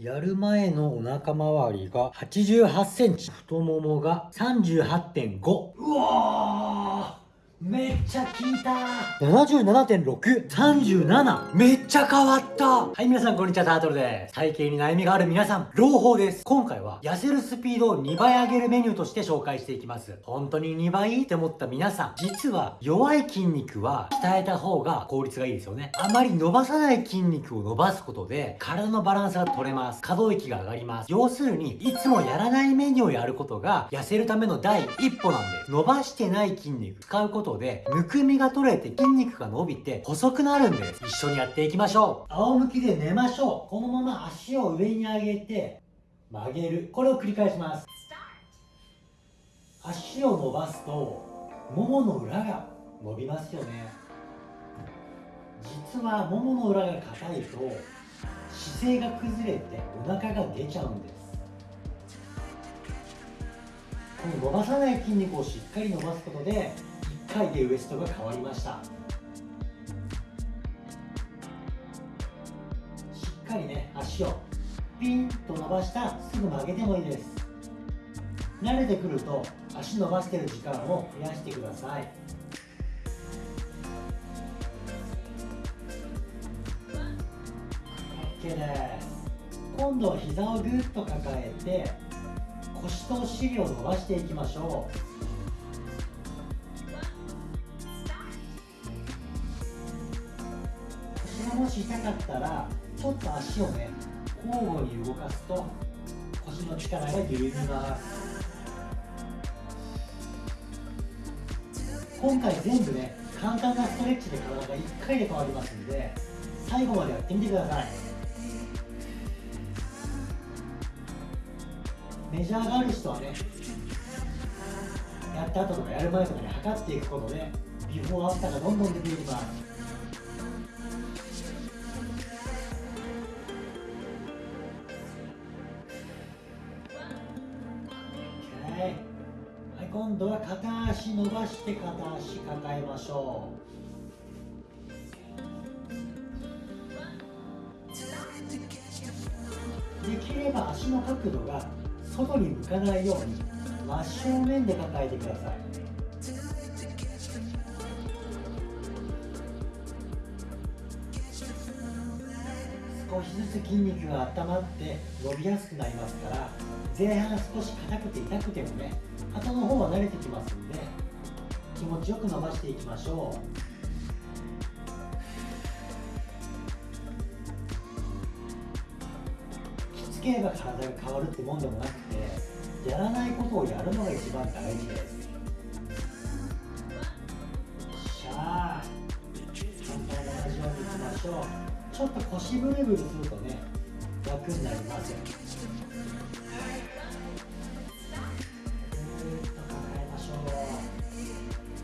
やる前のお腹周りが88センチ。太ももが38.5。うわーめっちゃ効いた !77.6!37! めっちゃ変わったはい、皆さんこんにちは、タートルです。体型に悩みがある皆さん、朗報です。今回は、痩せるスピードを2倍上げるメニューとして紹介していきます。本当に2倍って思った皆さん、実は弱い筋肉は鍛えた方が効率がいいですよね。あまり伸ばさない筋肉を伸ばすことで、体のバランスが取れます。可動域が上がります。要するに、いつもやらないメニューをやることが、痩せるための第一歩なんです。伸ばしてない筋肉、使うことことで、むくみが取れて筋肉が伸びて細くなるんです。一緒にやっていきましょう。仰向きで寝ましょう。このまま足を上に上げて、曲げる。これを繰り返します。足を伸ばすと、ももの裏が伸びますよね。実はももの裏が硬いと、姿勢が崩れてお腹が出ちゃうんです。この伸ばさない筋肉をしっかり伸ばすことで回でウエストが変わりました。しっかりね足をピンと伸ばしたすぐ曲げてもいいです。慣れてくると足伸ばしてる時間を増やしてください。です。今度は膝をぐっと抱えて腰とお尻を伸ばしていきましょう。痛かったらちょっと足をね交互に動かすと腰の力が緩みます今回全部ね簡単なストレッチで体が1回で変わりますんで最後までやってみてください。メジャーがある人はねやった後とかやる前とかに測っていくことでビフォーアフターがどんどん出ていきます。今度は片足伸ばして片足抱えましょう。できれば足の角度が外に向かないように真正面で抱えてください。少しずつ筋肉が温まって伸びやすくなりますから前半少し硬くて痛くてもね肩の方は慣れてきますんで気持ちよく伸ばしていきましょう。きつければ体が変わるってもんでもなくてやらないことをやるのが一番大事です。しゃあ反対も同じようにいきましょう。ちょっと腰ブルブルするとね楽になりますよ。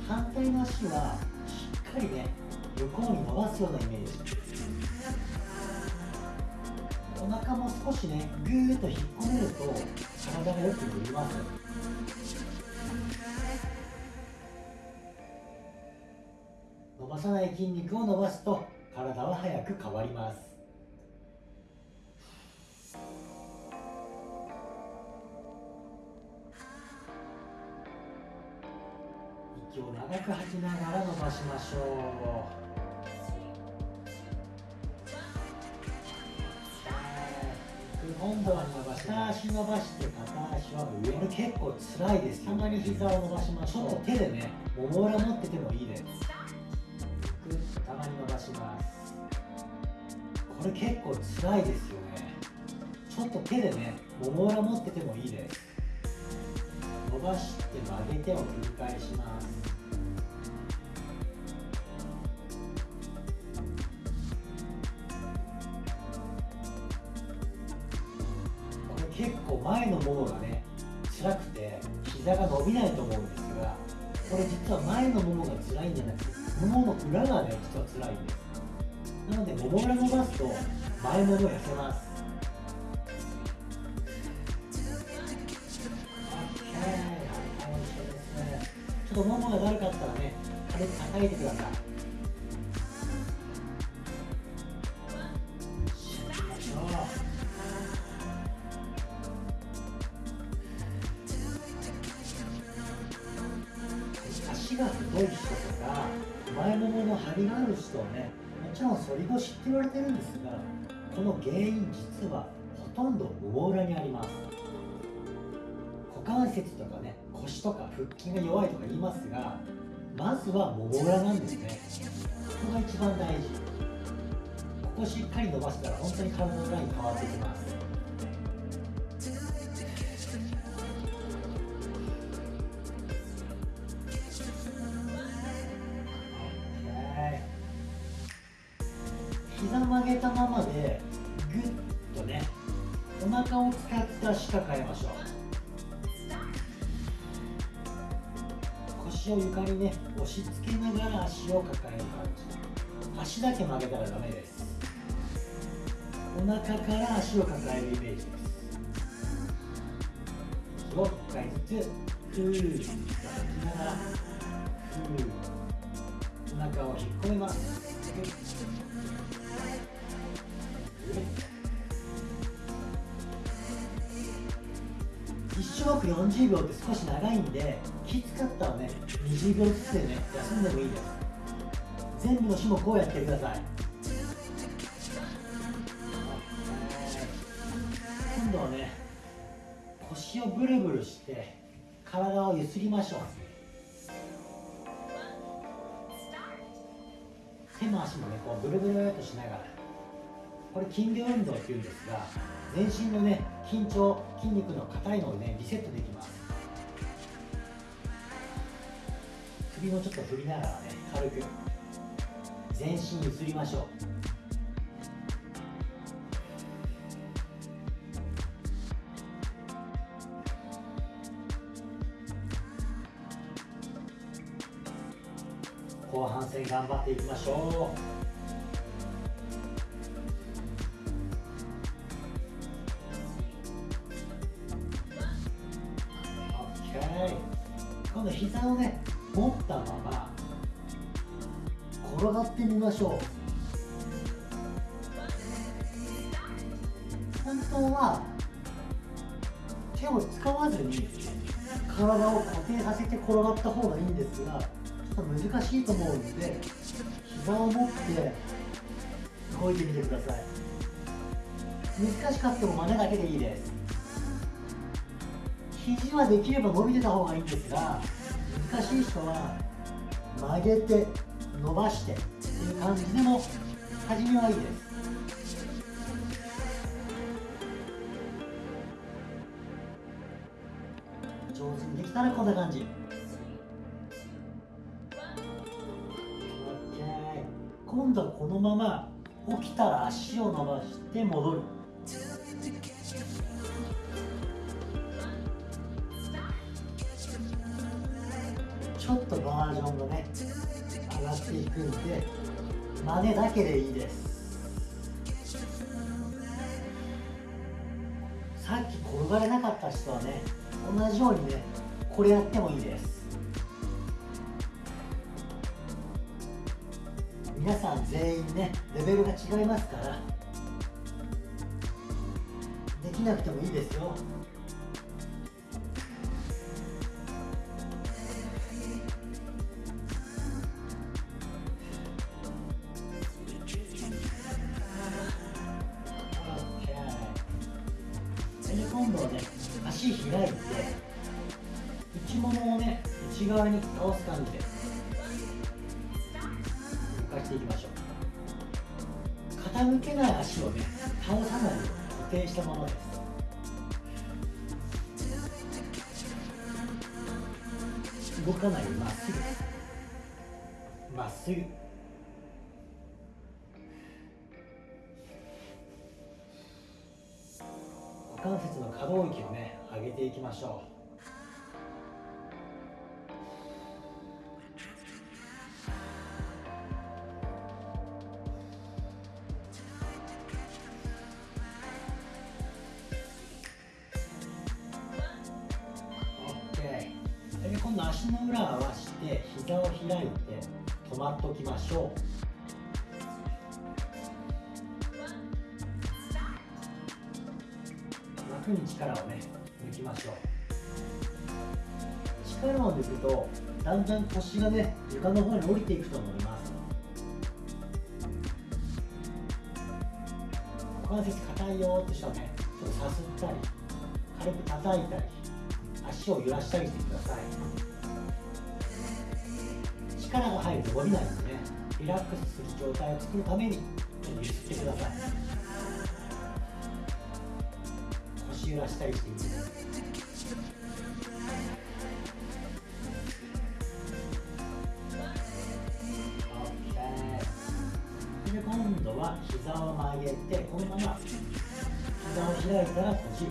反対の足はしっかりね横に伸ばすようなイメージ。お腹も少しねぐーっと引っ込めると体がよく伸びます。伸ばさない筋肉を伸ばすと体は早く変わります。息を長く吐きながら伸ばしましょう。今度は伸ば下足伸ばして片足は上に結構辛いです。たまに膝を伸ばしましょう。手でねもも裏持っててもいいです。たまに伸ばしますこれ結構辛いですよねちょっと手でねもも裏持っててもいいです伸ばして曲げてを繰り返しますこれ結構前のものがね辛くて膝が伸びないと思うんですがこれ実は前のももが辛いんじゃなくてももの裏がね実は辛いんです。なのでももう伸ばすと前もも痩せます。ちょっとももがだるかったらね軽く叩いてください。足が太い人とか前ももの張りがある人はねちろん反り腰って言われてるんですがこの原因実はほとんどもも裏にあります。股関節とかね腰とか腹筋が弱いとか言いますがまずはもも裏なんですね。ここが一番大事。ここしっかり伸ばしたら本当に体のライン変わってきます。足を床にね押し付けながら足を抱える感じ。足だけ曲げたらダメです。お腹から足を抱えるイメージです。息を1回ずつふーっと吐きながらふーお腹を引っ込めます。1種目40秒って少し長いんできつかったらね20秒ずつでね休んでもいいです。全部の種目をやってください。今度はね腰をブルブルして体をゆすりましょう。手も足もねこうブルブルとしながら。これ筋量運動っていうんですが全身のね緊張筋肉の硬いのをねリセットできます。首もちょっと振りながらね軽く全身ゆすりましょう。後半戦頑張っていきましょう。度膝をね持ったまま転がってみましょう本当は手を使わずに体を固定させて転がった方がいいんですがちょっと難しいと思うので膝を持って動いてみてください難しかったも真似だけでいいです。肘はできれば伸びてた方がいいんですが難しい人は曲げて伸ばしてっていう感じでも初めはいいです上手にできたらこんな感じ。OK 今度はこのまま起きたら足を伸ばして戻る。くんで真似だけでいいです。さっき転がれなかった人はね同じようにねこれやってもいいです皆さん全員ねレベルが違いますからできなくてもいいですよ。度はね足開いて内ももをね内側に倒す感じで動かしていきましょう。傾けない足をね倒さないように固定したままです動かないまっすぐ。まっすぐ。関節の可動域をね上げていきましょう。で今度足の裏を合わせて膝を開いて止まっておきましょう。楽に力をね抜きましょう。回のまでいくとだんだん腰がね床の方に降りていくと思います。股関節硬いよって人はねちょっとさすったり軽く叩いたり足を揺らしたりしてください。力が入ると伸びないのでねリラックスする状態を作るためにちょっと揺すってください。揺らしたりしていいですで今度は膝を曲げてこのまま膝を開いたら閉じる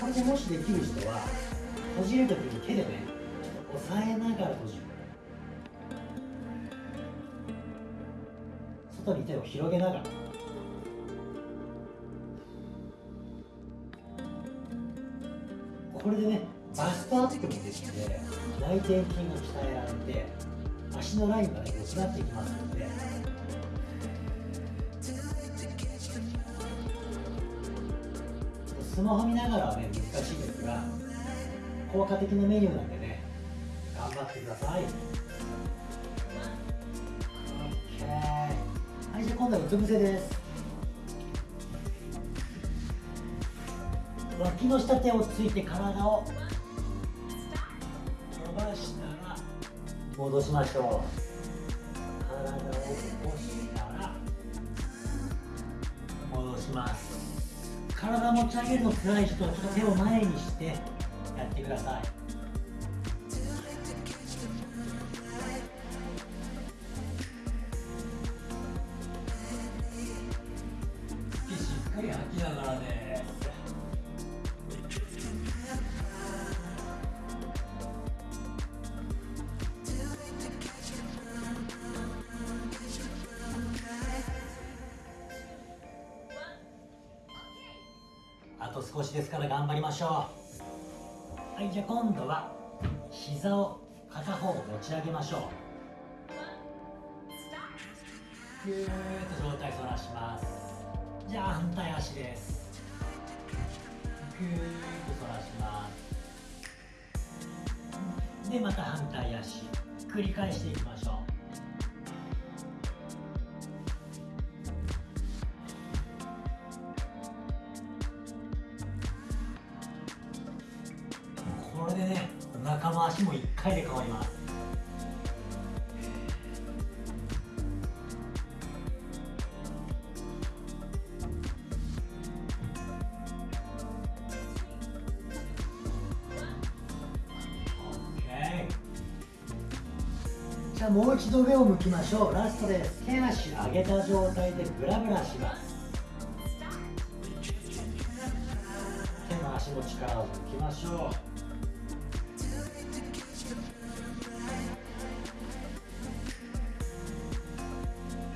これでもしできる人は閉じるときに手でねちょっと押さえながら閉じる。外に手を広げながら。これでねバストアップもできて内転筋が鍛えられて足のラインがね良くなってきますので。スマホ見ながらはね難しいですが効果的なメニューなんでね頑張ってください。今度はうつ伏せです脇の下手をついて体を伸ばしたら戻しましょう。体を起こしたら戻します。体持ち上げるの辛い人はちょっと手を前にしてやってください。少しですから頑張りましょう。はいじゃあ今度は膝を片方持ち上げましょう。ぐーっと上体反らします。じゃあ反対足です。ぐーっと反らします。でまた反対足。繰り返していきましょう。もう一度上を向きましょう。ラストです。手足上げた状態でブラブラします。手の足の力を抜きましょう。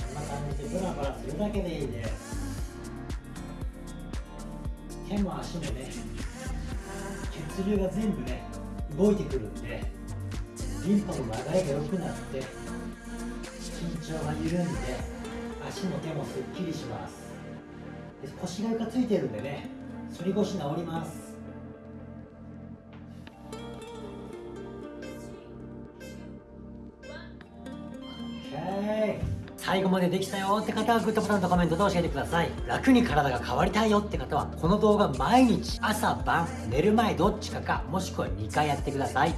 こんな感じでブラブラするだけでいいです。手も足もね血流が全部ね動いてくるんで。リンパの流れが良くなって緊張が緩んで足も手もすっきりします。で腰が床ついてるんでね反り腰治ります。OK 最後までできたよって方はグッドボタンとコメントで教えてください。楽に体が変わりたいよって方はこの動画毎日朝晩寝る前どっちかかもしくは2回やってください。